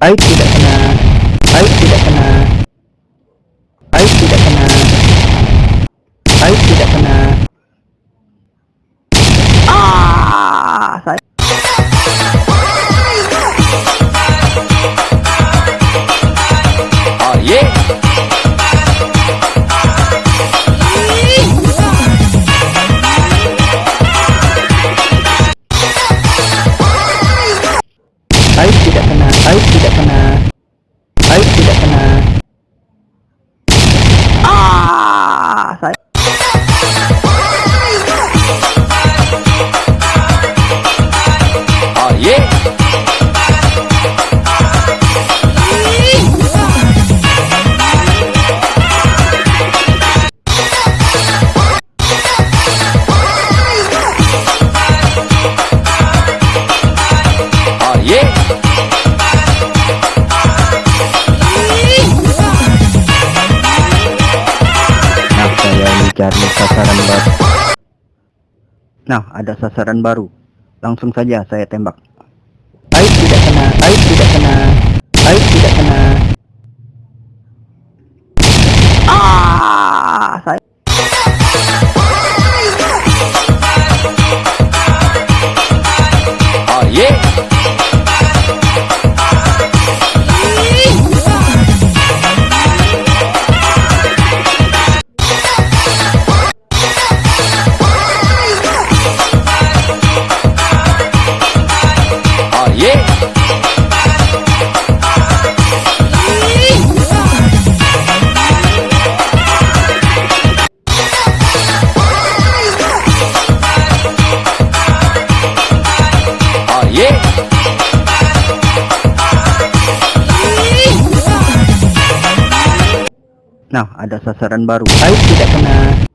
Aib tidak kena. Aib tidak kena. Cari sasaran baru. Nah, ada sasaran baru. Langsung saja saya tembak. Aib tidak kena, aib tidak kena, aib tidak Nah, ada sasaran baru. Aib tidak kena.